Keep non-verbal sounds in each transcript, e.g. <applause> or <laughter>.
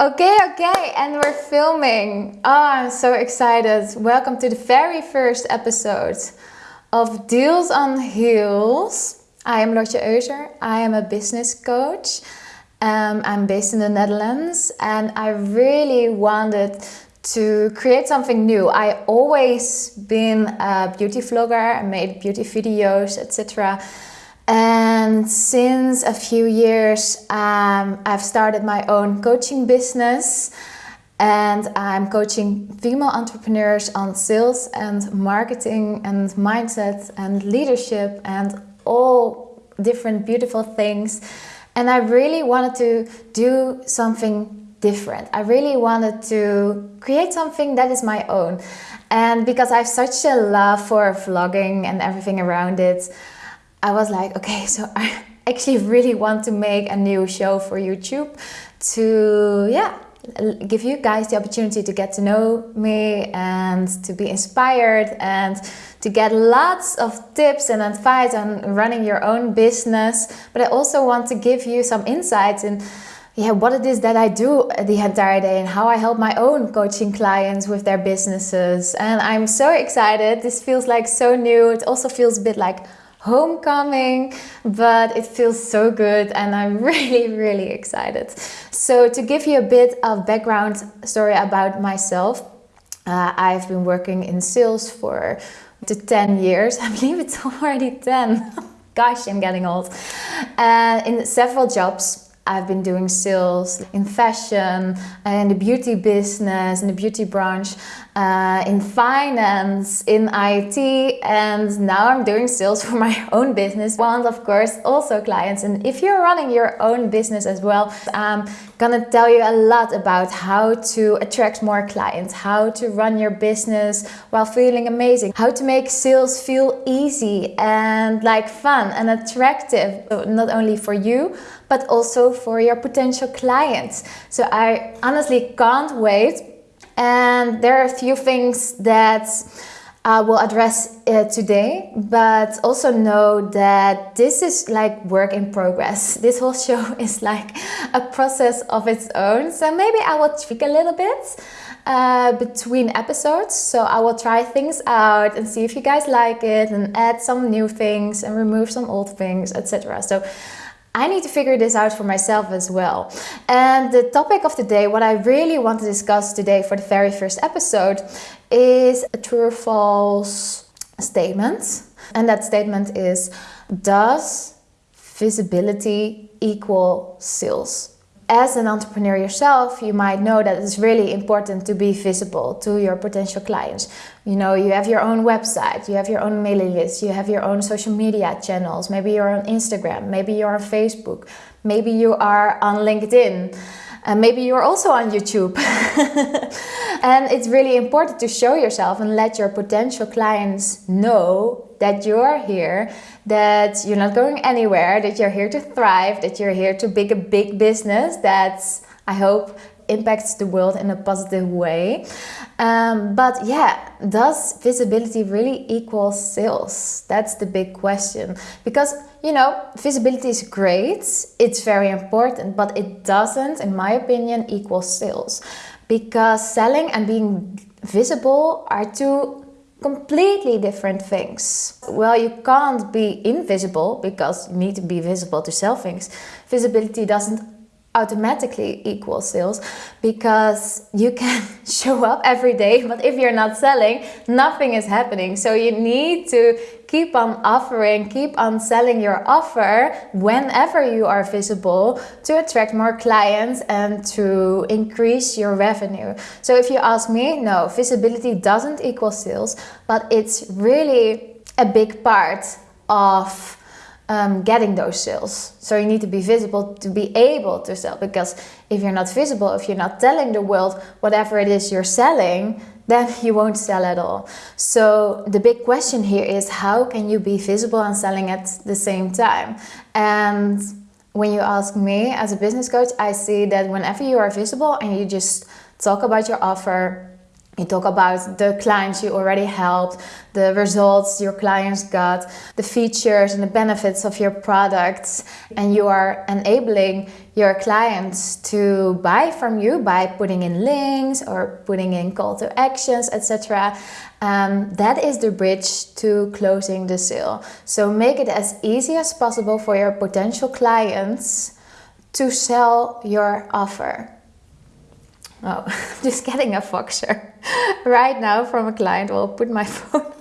Okay, okay, and we're filming. Oh, I'm so excited. Welcome to the very first episode of Deals on Heels. I am Lotje Euser. I am a business coach. Um, I'm based in the Netherlands and I really wanted to create something new. I always been a beauty vlogger, I made beauty videos, etc. And since a few years, um, I've started my own coaching business and I'm coaching female entrepreneurs on sales and marketing and mindset and leadership and all different beautiful things. And I really wanted to do something different. I really wanted to create something that is my own. And because I have such a love for vlogging and everything around it, I was like, okay, so I <laughs> actually really want to make a new show for YouTube to, yeah, give you guys the opportunity to get to know me and to be inspired and to get lots of tips and advice on running your own business. But I also want to give you some insights in yeah, what it is that I do the entire day and how I help my own coaching clients with their businesses. And I'm so excited. This feels like so new. It also feels a bit like homecoming, but it feels so good and I'm <laughs> really, really excited. So, to give you a bit of background story about myself, uh, I've been working in sales for the 10 years. <laughs> I believe it's already 10. <laughs> Gosh, I'm getting old. Uh, in several jobs. I've been doing sales in fashion, and the beauty business, and the beauty branch, uh, in finance, in IT, and now I'm doing sales <laughs> for my own business. One, of course, also clients. And if you're running your own business as well, I'm gonna tell you a lot about how to attract more clients, how to run your business while feeling amazing, how to make sales feel easy and like fun and attractive, not only for you, but also for your potential clients. So I honestly can't wait and there are a few things that I will address uh, today, but also know that this is like work in progress. <laughs> This whole show <laughs> is like a process of its own. So maybe I will tweak a little bit uh, between episodes. So I will try things out and see if you guys like it and add some new things and remove some old things, etc. So I need to figure this out for myself as well. And the topic of the day, what I really want to discuss today for the very first episode, is a true or false statement. And that statement is Does visibility equal sales? As an entrepreneur yourself, you might know that it's really important to be visible to your potential clients. You know, you have your own website, you have your own mailing list, you have your own social media channels. Maybe you're on Instagram, maybe you're on Facebook, maybe you are on LinkedIn. And maybe you're also on YouTube. <laughs> and it's really important to show yourself and let your potential clients know that you're here, that you're not going anywhere, that you're here to thrive, that you're here to build a big business that I hope impacts the world in a positive way. Um, but yeah, does visibility really equal sales? That's the big question. Because, you know, visibility is great, it's very important, but it doesn't, in my opinion, equal sales. Because selling and being visible are two completely different things. Well, you can't be invisible because you need to be visible to sell things. Visibility doesn't automatically equal sales because you can <laughs> show up every day but if you're not selling nothing is happening. So you need to keep on offering keep on selling your offer whenever you are visible to attract more clients and to increase your revenue. So if you ask me no visibility doesn't equal sales but it's really a big part of um, getting those sales. So you need to be visible to be able to sell. Because if you're not visible, if you're not telling the world whatever it is you're selling, then <laughs> you won't sell at all. So the big question here is how can you be visible and selling at the same time? And when you ask me as a business coach, I see that whenever you are visible and you just talk about your offer, You talk about the clients you already helped, the results your clients got, the features and the benefits of your products, and you are enabling your clients to buy from you by putting in links or putting in call to actions, etc. Um, that is the bridge to closing the sale. So make it as easy as possible for your potential clients to sell your offer. Oh, <laughs> just getting a Voxer right now from a client. Will put my <laughs> phone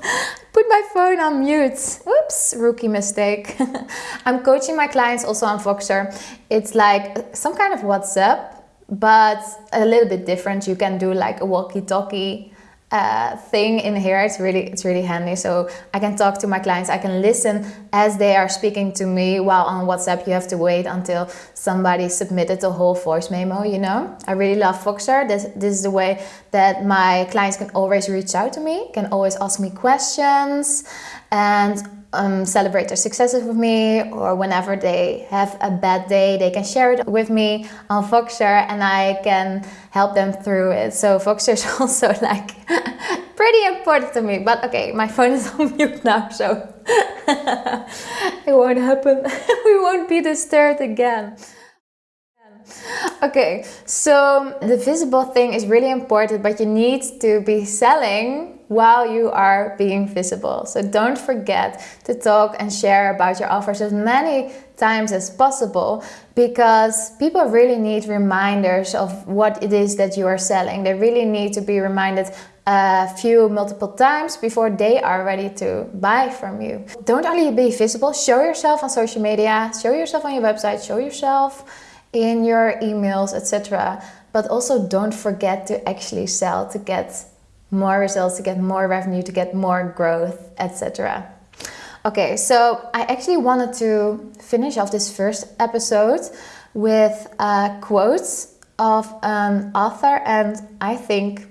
put my phone on mute. Oops, rookie mistake. <laughs> I'm coaching my clients also on Voxer. It's like some kind of WhatsApp, but a little bit different. You can do like a walkie-talkie uh, thing in here. It's really it's really handy. So I can talk to my clients. I can listen as they are speaking to me. While on WhatsApp, you have to wait until somebody submitted the whole voice memo. You know, I really love Voxer. This this is the way that my clients can always reach out to me. Can always ask me questions and um, celebrate their successes with me, or whenever they have a bad day, they can share it with me on Voxer and I can help them through it. So, Voxer is <laughs> also like <laughs> pretty important to me. But okay, my phone is <laughs> on mute now, so it won't happen. we won't be disturbed again. Okay, so the visible thing is really important, but you need to be selling while you are being visible. So don't forget to talk and share about your offers as many times as possible because people really need reminders of what it is that you are selling. They really need to be reminded a few multiple times before they are ready to buy from you. Don't only be visible, show yourself on social media, show yourself on your website, show yourself in your emails, etc. But also don't forget to actually sell to get more results, to get more revenue, to get more growth, etc. Okay, so I actually wanted to finish off this first episode with uh, a quote of an author, and I think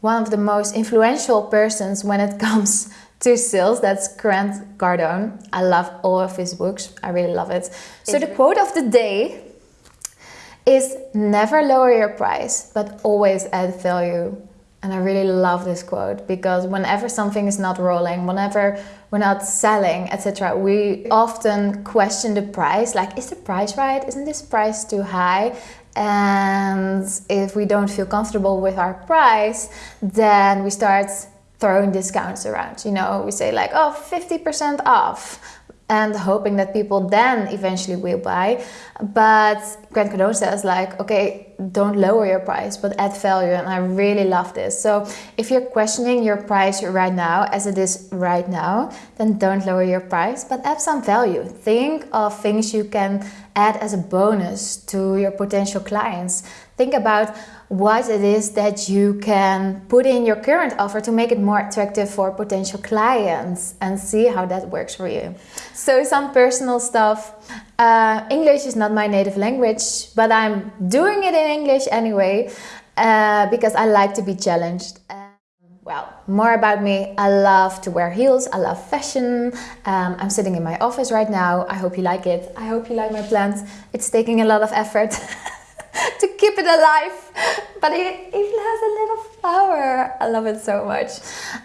one of the most influential persons when it <laughs> comes to sales. That's Grant Cardone. I love all of his books. I really love it. So the quote of the day is never lower your price, but always add value. And I really love this quote because whenever something is not rolling, whenever we're not selling, etc., we often question the price like, is the price right? Isn't this price too high? And if we don't feel comfortable with our price, then we start throwing discounts around. You know, we say like, oh, 50% off and hoping that people then eventually will buy. But Grant Cardone says like, okay, don't lower your price, but add value. And I really love this. So if you're questioning your price right now, as it is right now, then don't lower your price, but add some value. Think of things you can add as a bonus to your potential clients. Think about what it is that you can put in your current offer to make it more attractive for potential clients and see how that works for you. So, some personal stuff. Uh, English is not my native language, but I'm doing it in English anyway uh, because I like to be challenged. Well, more about me. I love to wear heels. I love fashion. Um, I'm sitting in my office right now. I hope you like it. I hope you like my plants. It's taking a lot of effort. <laughs> <laughs> to keep it alive. But it even has a little flower. I love it so much.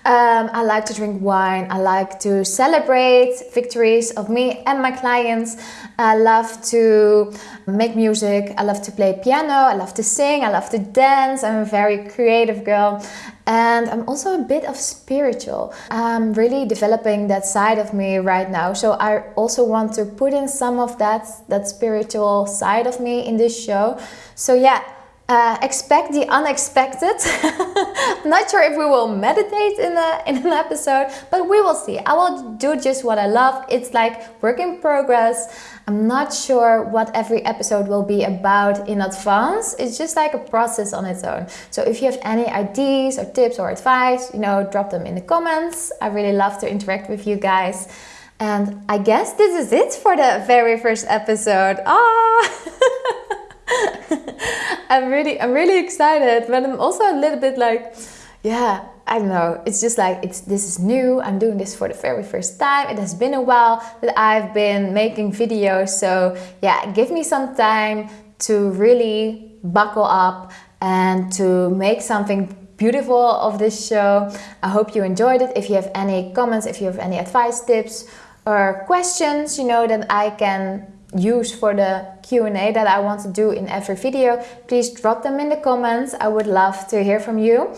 Um, I like to drink wine. I like to celebrate victories of me and my clients. I love to make music. I love to play piano. I love to sing. I love to dance. I'm a very creative girl. And I'm also a bit of spiritual. I'm really developing that side of me right now. So I also want to put in some of that that spiritual side of me in this show. So yeah, uh, expect the unexpected. <laughs> Not sure if we will meditate in, a, in an episode, but we will see. I will do just what I love. It's like work in progress. I'm not sure what every episode will be about in advance. It's just like a process on its own. So if you have any ideas or tips or advice, you know, drop them in the comments. I really love to interact with you guys. And I guess this is it for the very first episode. Ah! <laughs> <laughs> I'm really, I'm really excited, but I'm also a little bit like, yeah, I don't know. It's just like it's this is new. I'm doing this for the very first time. It has been a while that I've been making videos, so yeah, give me some time to really buckle up and to make something beautiful of this show. I hope you enjoyed it. If you have any comments, if you have any advice, tips, or questions, you know, that I can use for the Q&A that I want to do in every video, please drop them in the comments. I would love to hear from you.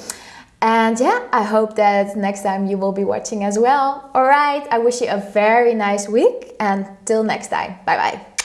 And yeah, I hope that next time you will be watching as well. All right, I wish you a very nice week and till next time. Bye bye.